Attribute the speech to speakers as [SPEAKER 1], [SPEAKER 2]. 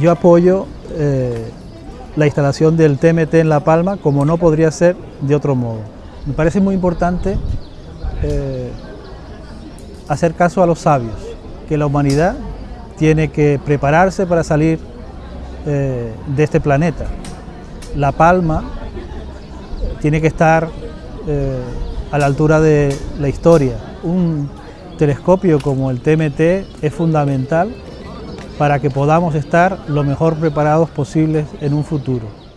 [SPEAKER 1] yo apoyo eh, la instalación del TMT en La Palma como no podría ser de otro modo. Me parece muy importante eh, hacer caso a los sabios, que la humanidad tiene que prepararse para salir eh, de este planeta. La Palma tiene que estar a la altura de la historia. Un telescopio como el TMT es fundamental para que podamos estar lo mejor preparados posibles en un futuro.